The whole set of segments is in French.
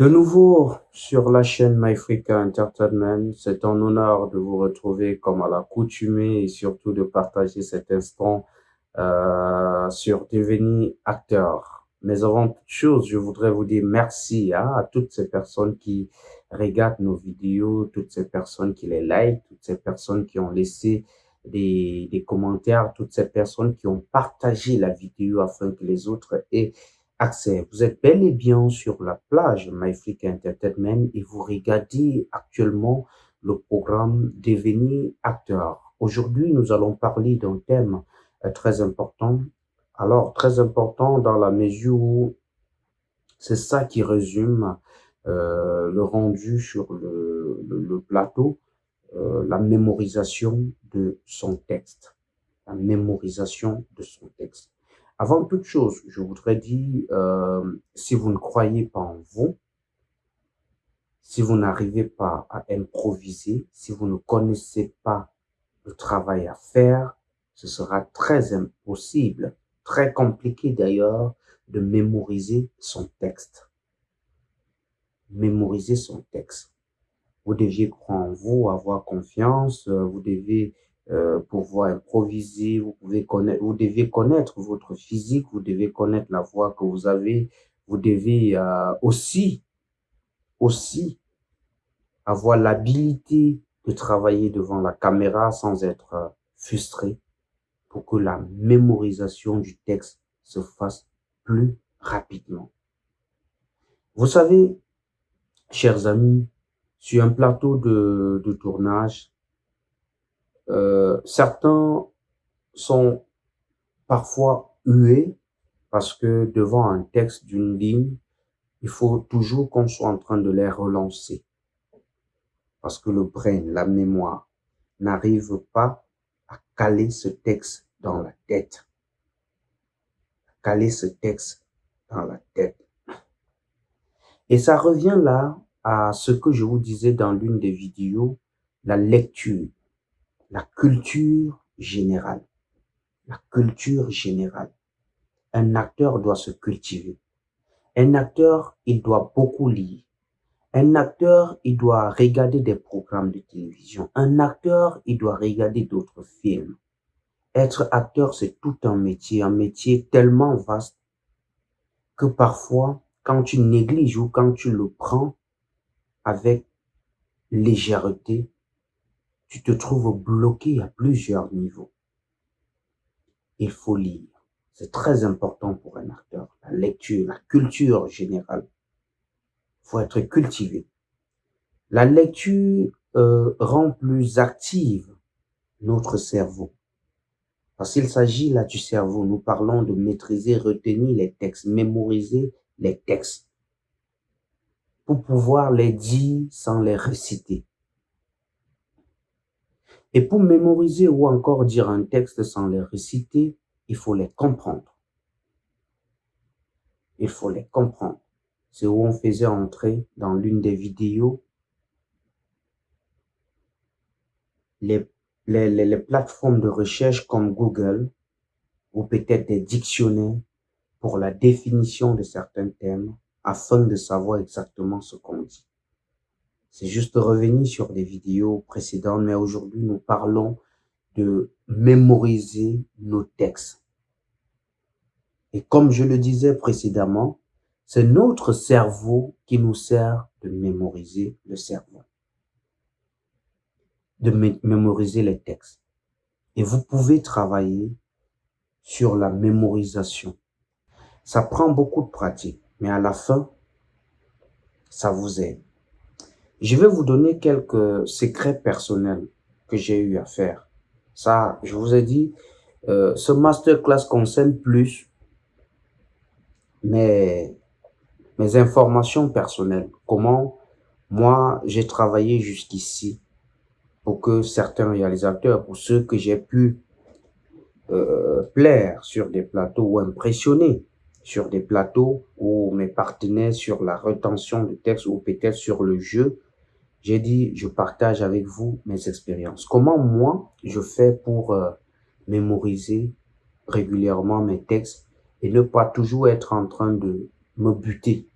De nouveau sur la chaîne MyFrica Entertainment, c'est un honneur de vous retrouver comme à l'accoutumée et surtout de partager cet instant euh, sur devenir acteur. Mais avant toute chose, je voudrais vous dire merci hein, à toutes ces personnes qui regardent nos vidéos, toutes ces personnes qui les like, toutes ces personnes qui ont laissé des, des commentaires, toutes ces personnes qui ont partagé la vidéo afin que les autres aient Vous êtes bel et bien sur la plage MyFreak Entertainment et vous regardez actuellement le programme Devenir acteur. Aujourd'hui, nous allons parler d'un thème euh, très important. Alors, très important dans la mesure où c'est ça qui résume euh, le rendu sur le, le, plateau, euh, la mémorisation de son texte. La mémorisation de son texte. Avant toute chose, je voudrais dire, euh, si vous ne croyez pas en vous, si vous n'arrivez pas à improviser, si vous ne connaissez pas le travail à faire, ce sera très impossible, très compliqué d'ailleurs, de mémoriser son texte. Mémoriser son texte. Vous deviez croire en vous, avoir confiance, euh, vous devez euh, pouvoir improviser, vous pouvez connaître, vous devez connaître votre physique, vous devez connaître la voix que vous avez, vous devez euh, aussi, aussi avoir l'habilité de travailler devant la caméra sans être euh, frustré pour que la mémorisation du texte se fasse plus rapidement. Vous savez, chers amis, sur un plateau de, de tournage, euh, certains sont parfois hués parce que devant un texte d'une ligne, il faut toujours qu'on soit en train de les relancer. Parce que le brain, la mémoire, n'arrive pas à caler ce texte dans la tête. À caler ce texte dans la tête. Et ça revient là à ce que je vous disais dans l'une des vidéos, la lecture la culture générale. La culture générale. Un acteur doit se cultiver. Un acteur, il doit beaucoup lire. Un acteur, il doit regarder des programmes de télévision. Un acteur, il doit regarder d'autres films. Être acteur, c'est tout un métier, un métier tellement vaste que parfois, quand tu négliges ou quand tu le prends avec légèreté, tu te trouves bloqué à plusieurs niveaux. Il faut lire. C'est très important pour un acteur. La lecture, la culture générale. Il faut être cultivé. La lecture euh, rend plus active notre cerveau. Parce qu'il s'agit là du cerveau. Nous parlons de maîtriser, retenir les textes, mémoriser les textes. Pour pouvoir les dire sans les réciter. Et pour mémoriser ou encore dire un texte sans les réciter, il faut les comprendre. Il faut les comprendre. C'est où on faisait entrer dans l'une des vidéos les, les, les, plateformes de recherche comme Google ou peut-être des dictionnaires pour la définition de certains thèmes afin de savoir exactement ce qu'on dit. C'est juste revenir sur des vidéos précédentes, mais aujourd'hui, nous parlons de mémoriser nos textes. Et comme je le disais précédemment, c'est notre cerveau qui nous sert de mémoriser le cerveau, de mémoriser les textes. Et vous pouvez travailler sur la mémorisation. Ça prend beaucoup de pratique, mais à la fin, ça vous aide. Je vais vous donner quelques secrets personnels que j'ai eu à faire. Ça, je vous ai dit, euh, ce masterclass concerne plus mes, mes informations personnelles. Comment moi, j'ai travaillé jusqu'ici pour que certains réalisateurs, pour ceux que j'ai pu euh, plaire sur des plateaux ou impressionner sur des plateaux ou mes partenaires sur la retention de texte ou peut-être sur le jeu, j'ai dit, je partage avec vous mes expériences. Comment moi, je fais pour euh, mémoriser régulièrement mes textes et ne pas toujours être en train de me buter?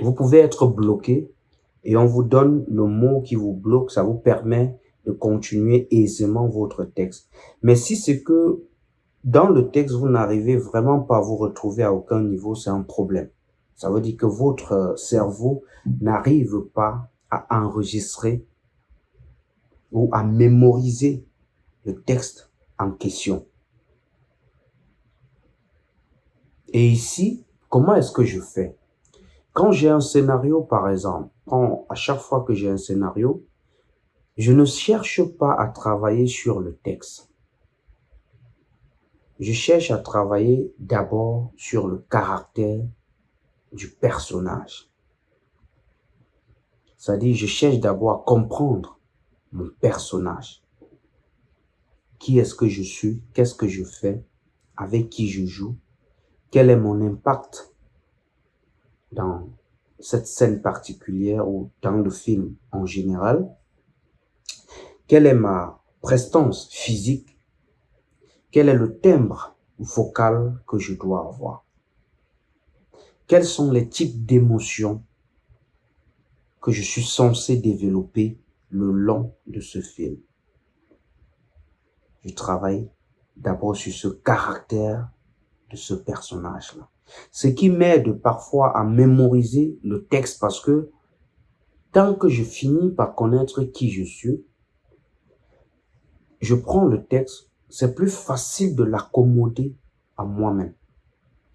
Vous pouvez être bloqué et on vous donne le mot qui vous bloque, ça vous permet de continuer aisément votre texte. Mais si c'est que dans le texte, vous n'arrivez vraiment pas à vous retrouver à aucun niveau, c'est un problème. Ça veut dire que votre cerveau n'arrive pas à enregistrer ou à mémoriser le texte en question. Et ici, comment est-ce que je fais? Quand j'ai un scénario, par exemple, à chaque fois que j'ai un scénario, je ne cherche pas à travailler sur le texte. Je cherche à travailler d'abord sur le caractère du personnage. C'est-à-dire, je cherche d'abord à comprendre mon personnage. Qui est-ce que je suis? Qu'est-ce que je fais? Avec qui je joue? Quel est mon impact dans cette scène particulière ou dans le film en général? Quelle est ma prestance physique? Quel est le timbre vocal que je dois avoir? Quels sont les types d'émotions que je suis censé développer le long de ce film Je travaille d'abord sur ce caractère de ce personnage-là. Ce qui m'aide parfois à mémoriser le texte parce que tant que je finis par connaître qui je suis, je prends le texte, c'est plus facile de l'accommoder à moi-même,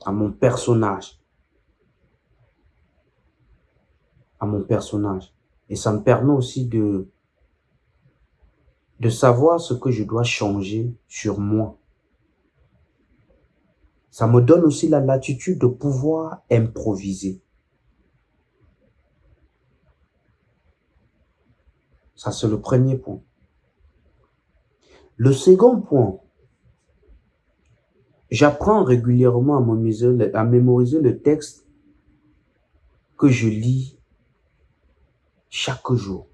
à mon personnage. À mon personnage. Et ça me permet aussi de, de savoir ce que je dois changer sur moi ça me donne aussi la latitude de pouvoir improviser. Ça, c'est le premier point. Le second point, j'apprends régulièrement à, à mémoriser le texte que je lis chaque jour.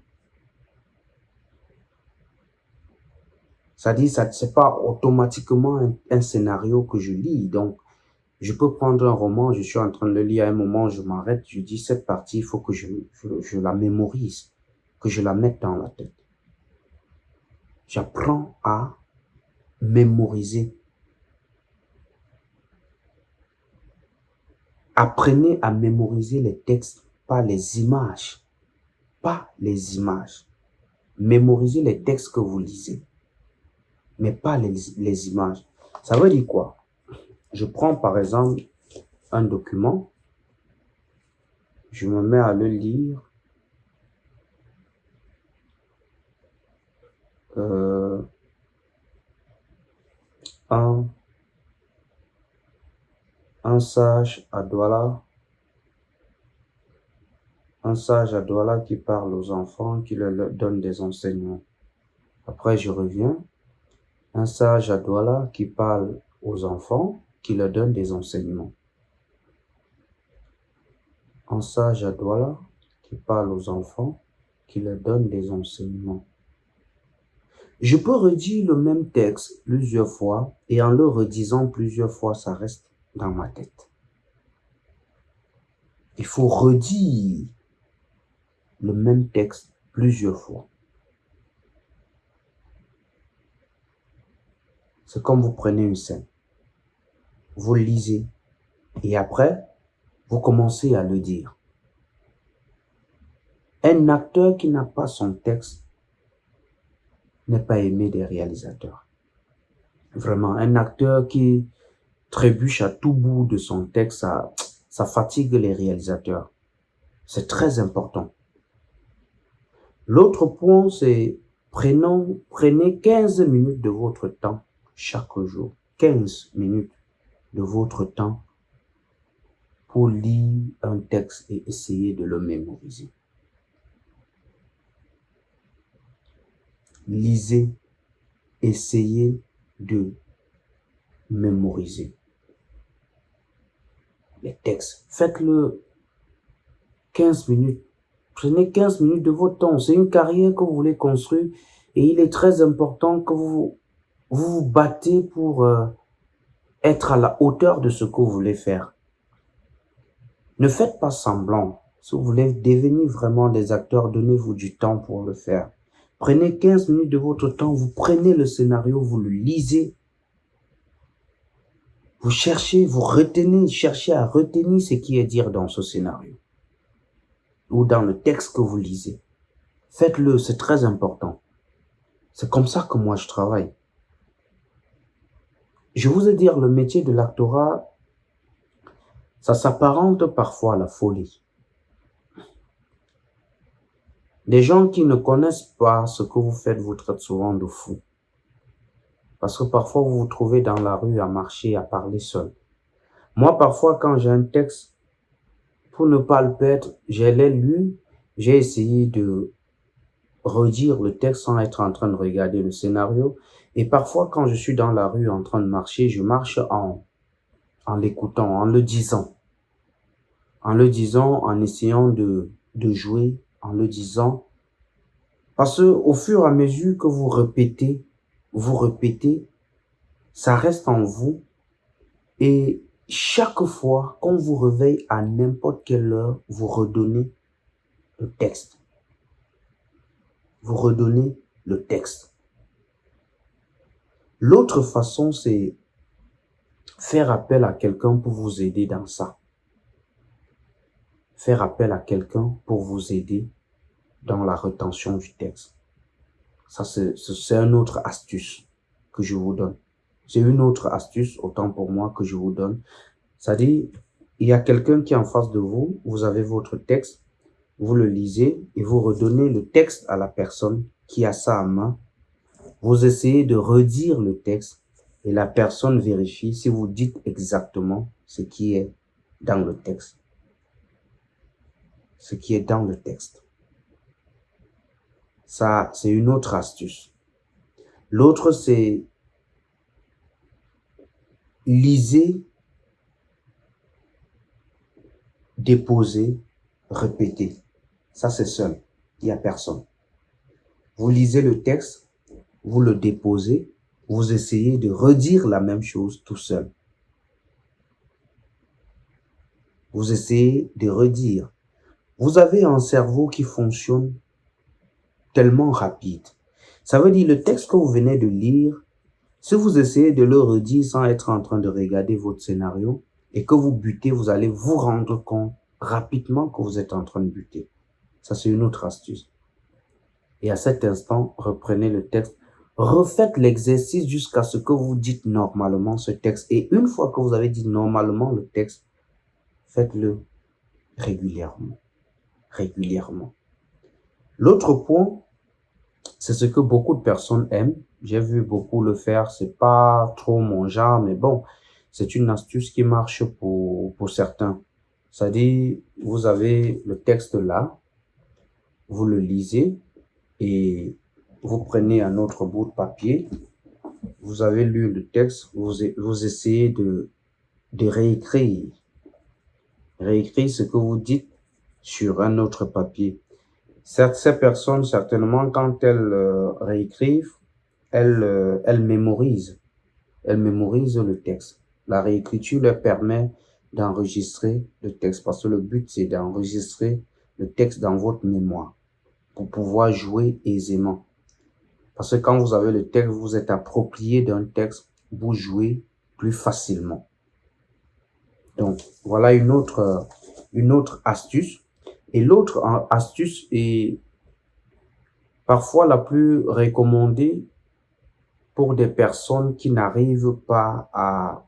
Ça dit, ça c'est pas automatiquement un, scénario que je lis. Donc, je peux prendre un roman, je suis en train de le lire à un moment, je m'arrête, je dis cette partie, il faut que je, je, la mémorise, que je la mette dans la tête. J'apprends à mémoriser. Apprenez à mémoriser les textes, pas les images. Pas les images. Mémorisez les textes que vous lisez mais pas les, images. Ça veut dire quoi? Je prends par exemple un document, je me mets à le lire, euh, un, un sage à Douala, un sage à Douala qui parle aux enfants, qui leur donne des enseignements. Après, je reviens, un sage à Douala qui parle aux enfants, qui leur donne des enseignements. Un sage à Douala qui parle aux enfants, qui leur donne des enseignements. Je peux redire le même texte plusieurs fois et en le redisant plusieurs fois, ça reste dans ma tête. Il faut redire le même texte plusieurs fois. C'est comme vous prenez une scène, vous lisez, et après, vous commencez à le dire. Un acteur qui n'a pas son texte n'est pas aimé des réalisateurs. Vraiment, un acteur qui trébuche à tout bout de son texte, ça, fatigue les réalisateurs. C'est très important. L'autre point, c'est prenons, prenez 15 minutes de votre temps chaque jour 15 minutes de votre temps pour lire un texte et essayer de le mémoriser. Lisez, essayez de mémoriser les textes. Faites-le 15 minutes. Prenez 15 minutes de votre temps. C'est une carrière que vous voulez construire et il est très important que vous vous battez pour euh, être à la hauteur de ce que vous voulez faire. Ne faites pas semblant Si vous voulez devenir vraiment des acteurs, donnez-vous du temps pour le faire. Prenez 15 minutes de votre temps, vous prenez le scénario, vous le lisez. Vous cherchez, vous retenez, cherchez à retenir ce qui est dit dans ce scénario ou dans le texte que vous lisez. Faites-le, c'est très important. C'est comme ça que moi je travaille. Je vous ai dit, le métier de l'actorat, ça s'apparente parfois à la folie. Les gens qui ne connaissent pas ce que vous faites vous traitent souvent de fou. Parce que parfois vous vous trouvez dans la rue à marcher, à parler seul. Moi, parfois, quand j'ai un texte, pour ne pas le perdre, je l'ai lu, j'ai essayé de redire le texte sans être en train de regarder le scénario. Et parfois, quand je suis dans la rue en train de marcher, je marche en, en l'écoutant, en le disant. En le disant, en essayant de, de jouer, en le disant. Parce que au fur et à mesure que vous répétez, vous répétez, ça reste en vous. Et chaque fois qu'on vous réveille à n'importe quelle heure, vous redonnez le texte. Vous redonnez le texte. L'autre façon, c'est faire appel à quelqu'un pour vous aider dans ça. Faire appel à quelqu'un pour vous aider dans la rétention du texte. Ça, c'est une autre astuce que je vous donne. C'est une autre astuce, autant pour moi, que je vous donne. C'est-à-dire, il y a quelqu'un qui est en face de vous, vous avez votre texte, vous le lisez et vous redonnez le texte à la personne qui a ça à main. Vous essayez de redire le texte et la personne vérifie si vous dites exactement ce qui est dans le texte. Ce qui est dans le texte. Ça, c'est une autre astuce. L'autre, c'est lisez, déposez, répétez. Ça, c'est seul. Il n'y a personne. Vous lisez le texte, vous le déposez, vous essayez de redire la même chose tout seul. Vous essayez de redire. Vous avez un cerveau qui fonctionne tellement rapide. Ça veut dire le texte que vous venez de lire, si vous essayez de le redire sans être en train de regarder votre scénario et que vous butez, vous allez vous rendre compte rapidement que vous êtes en train de buter. Ça, c'est une autre astuce. Et à cet instant, reprenez le texte, refaites l'exercice jusqu'à ce que vous dites normalement ce texte. Et une fois que vous avez dit normalement le texte, faites-le régulièrement. Régulièrement. L'autre point, c'est ce que beaucoup de personnes aiment. J'ai vu beaucoup le faire. C'est pas trop mon genre, mais bon, c'est une astuce qui marche pour, pour certains. C'est-à-dire, vous avez le texte là, vous le lisez et vous prenez un autre bout de papier. Vous avez lu le texte, vous, vous essayez de, de réécrire. Réécrire ce que vous dites sur un autre papier ces personnes, certainement, quand elles euh, réécrivent, elles, euh, elles mémorisent. Elles mémorisent le texte. La réécriture leur permet d'enregistrer le texte parce que le but, c'est d'enregistrer le texte dans votre mémoire pour pouvoir jouer aisément. Parce que quand vous avez le texte, vous êtes approprié d'un texte, vous jouez plus facilement. Donc, voilà une autre, une autre astuce et l'autre astuce est parfois la plus recommandée pour des personnes qui n'arrivent pas à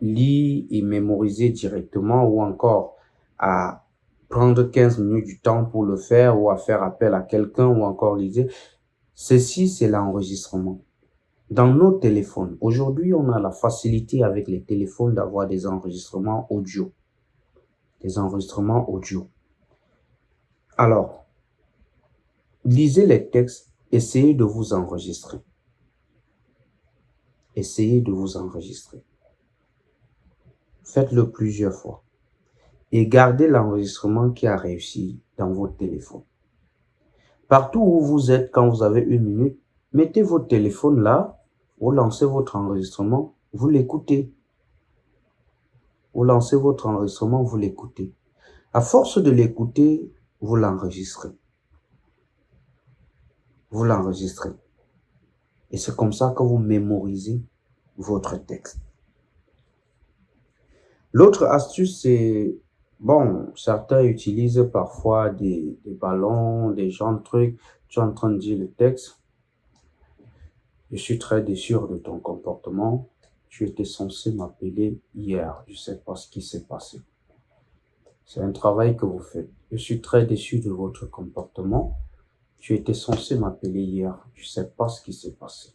lire et mémoriser directement ou encore à prendre 15 minutes du temps pour le faire ou à faire appel à quelqu'un ou encore liser. Ceci, c'est l'enregistrement. Dans nos téléphones, aujourd'hui, on a la facilité avec les téléphones d'avoir des enregistrements audio des enregistrements audio. Alors, lisez les textes, essayez de vous enregistrer. Essayez de vous enregistrer. Faites-le plusieurs fois. Et gardez l'enregistrement qui a réussi dans votre téléphone. Partout où vous êtes, quand vous avez une minute, mettez votre téléphone là, vous lancez votre enregistrement, vous l'écoutez. Vous lancez votre enregistrement, vous l'écoutez. À force de l'écouter, vous l'enregistrez. Vous l'enregistrez. Et c'est comme ça que vous mémorisez votre texte. L'autre astuce, c'est, bon, certains utilisent parfois des, ballons, des gens de trucs. Tu es en train de dire le texte. Je suis très déçu de ton comportement. Tu étais censé m'appeler hier. Je sais pas ce qui s'est passé. C'est un travail que vous faites. Je suis très déçu de votre comportement. Tu étais censé m'appeler hier. Je sais pas ce qui s'est passé.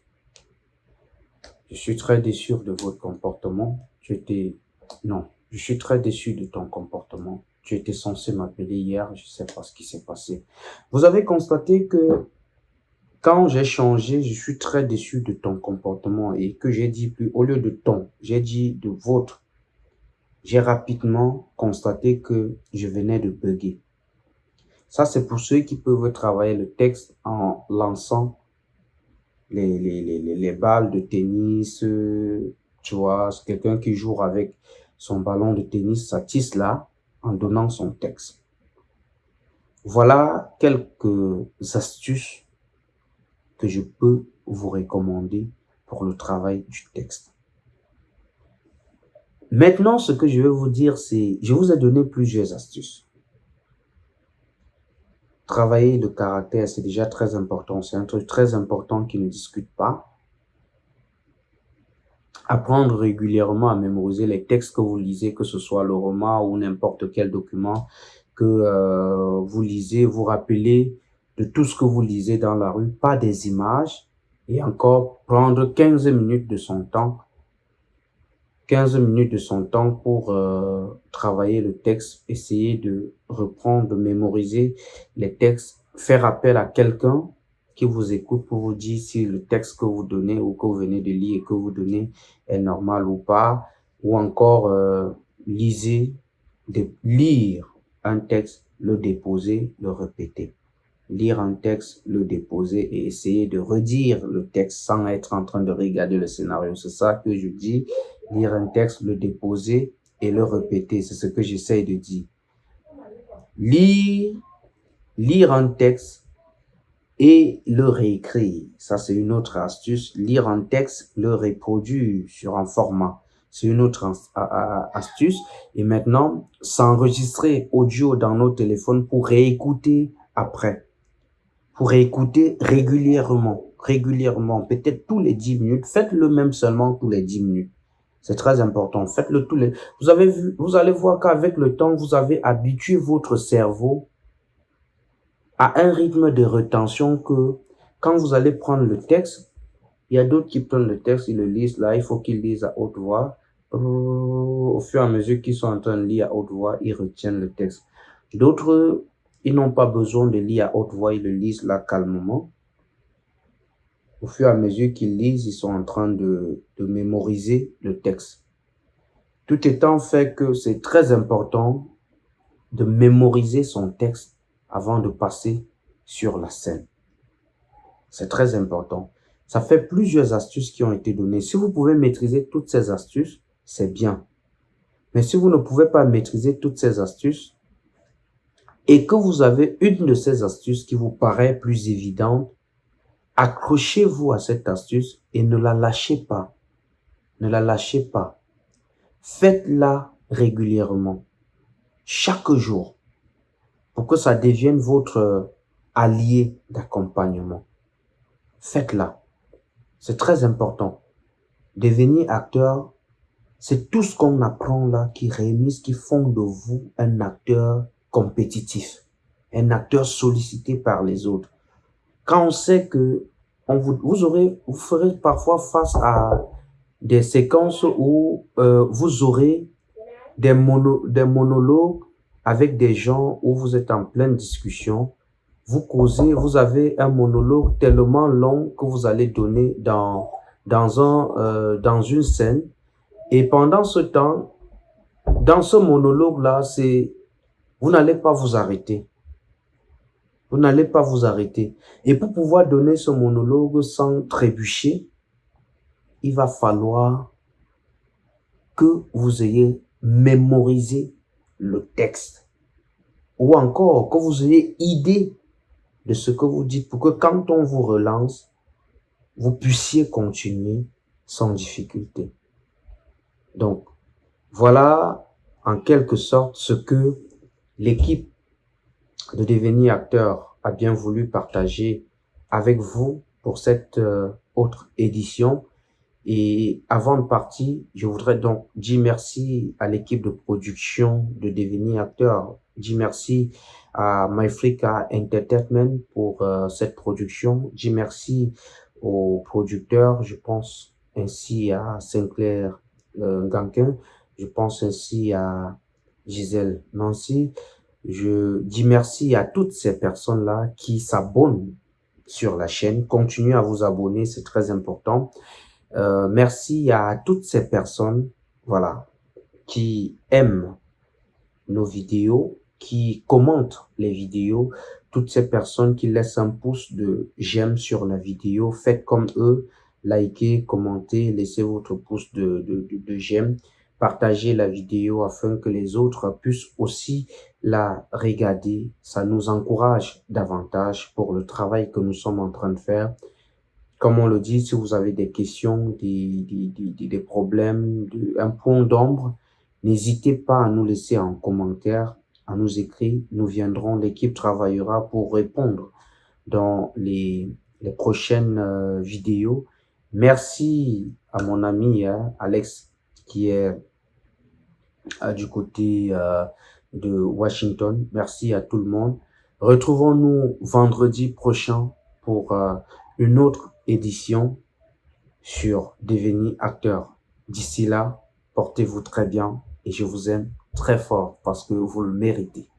Je suis très déçu de votre comportement. Tu étais... Non. Je suis très déçu de ton comportement. Tu étais censé m'appeler hier. Je sais pas ce qui s'est passé. Vous avez constaté que quand j'ai changé, je suis très déçu de ton comportement et que j'ai dit plus, au lieu de ton, j'ai dit de votre. J'ai rapidement constaté que je venais de bugger. Ça, c'est pour ceux qui peuvent travailler le texte en lançant les, les, les, les balles de tennis, tu vois, quelqu'un qui joue avec son ballon de tennis, ça là, en donnant son texte. Voilà quelques astuces que je peux vous recommander pour le travail du texte. Maintenant, ce que je vais vous dire, c'est, je vous ai donné plusieurs astuces. Travailler le caractère, c'est déjà très important. C'est un truc très important qui ne discute pas. Apprendre régulièrement à mémoriser les textes que vous lisez, que ce soit le roman ou n'importe quel document que euh, vous lisez, vous rappelez de tout ce que vous lisez dans la rue, pas des images, et encore prendre 15 minutes de son temps, 15 minutes de son temps pour euh, travailler le texte, essayer de reprendre, de mémoriser les textes, faire appel à quelqu'un qui vous écoute pour vous dire si le texte que vous donnez ou que vous venez de lire et que vous donnez est normal ou pas, ou encore euh, lisez, de lire un texte, le déposer, le répéter lire un texte, le déposer et essayer de redire le texte sans être en train de regarder le scénario. C'est ça que je dis. Lire un texte, le déposer et le répéter. C'est ce que j'essaye de dire. Lire, lire un texte et le réécrire. Ça, c'est une autre astuce. Lire un texte, le reproduire sur un format. C'est une autre astuce. Et maintenant, s'enregistrer audio dans nos téléphones pour réécouter après pour écouter régulièrement, régulièrement, peut-être tous les 10 minutes. Faites-le même seulement tous les 10 minutes. C'est très important. Faites-le tous les... Vous avez vu, vous allez voir qu'avec le temps, vous avez habitué votre cerveau à un rythme de rétention que quand vous allez prendre le texte, il y a d'autres qui prennent le texte, ils le lisent là, il faut qu'ils lisent à haute voix. Au fur et à mesure qu'ils sont en train de lire à haute voix, ils retiennent le texte. D'autres ils n'ont pas besoin de lire à haute voix, ils le lisent là calmement. Au fur et à mesure qu'ils lisent, ils sont en train de, de mémoriser le texte. Tout étant fait que c'est très important de mémoriser son texte avant de passer sur la scène. C'est très important. Ça fait plusieurs astuces qui ont été données. Si vous pouvez maîtriser toutes ces astuces, c'est bien. Mais si vous ne pouvez pas maîtriser toutes ces astuces, et que vous avez une de ces astuces qui vous paraît plus évidente, accrochez-vous à cette astuce et ne la lâchez pas. Ne la lâchez pas. Faites-la régulièrement, chaque jour, pour que ça devienne votre allié d'accompagnement. Faites-la. C'est très important. Devenir acteur, c'est tout ce qu'on apprend là qui réunissent, qui font de vous un acteur compétitif, un acteur sollicité par les autres. Quand on sait que on vous, vous, aurez, vous ferez parfois face à des séquences où euh, vous aurez des, des monologues avec des gens où vous êtes en pleine discussion, vous causez, vous avez un monologue tellement long que vous allez donner dans, dans, un, euh, dans une scène. Et pendant ce temps, dans ce monologue-là, c'est vous n'allez pas vous arrêter. Vous n'allez pas vous arrêter. Et pour pouvoir donner ce monologue sans trébucher, il va falloir que vous ayez mémoriser le texte. Ou encore, que vous ayez idée de ce que vous dites pour que quand on vous relance, vous puissiez continuer sans difficulté. Donc, voilà en quelque sorte ce que l'équipe de devenir acteur a bien voulu partager avec vous pour cette euh, autre édition. Et avant de partir, je voudrais donc dire merci à l'équipe de production de devenir acteur. Dire merci à MyFrica Entertainment pour euh, cette production. Dire merci aux producteurs, je pense ainsi à Sinclair euh, Ganquin, je pense ainsi à Gisèle Nancy. Je dis merci à toutes ces personnes-là qui s'abonnent sur la chaîne. Continuez à vous abonner, c'est très important. Euh, merci à toutes ces personnes, voilà, qui aiment nos vidéos, qui commentent les vidéos, toutes ces personnes qui laissent un pouce de j'aime sur la vidéo, faites comme eux, likez, commentez, laissez votre pouce de, de, de, de j'aime, partagez la vidéo afin que les autres puissent aussi la regarder. Ça nous encourage davantage pour le travail que nous sommes en train de faire. Comme on le dit, si vous avez des questions, des, des, des, des problèmes, un point d'ombre, n'hésitez pas à nous laisser en commentaire, à nous écrire. Nous viendrons, l'équipe travaillera pour répondre dans les, les prochaines euh, vidéos. Merci à mon ami hein, Alex qui est euh, du côté euh, de Washington. Merci à tout le monde. Retrouvons-nous vendredi prochain pour euh, une autre édition sur Devenir acteur. D'ici là, portez-vous très bien et je vous aime très fort parce que vous le méritez.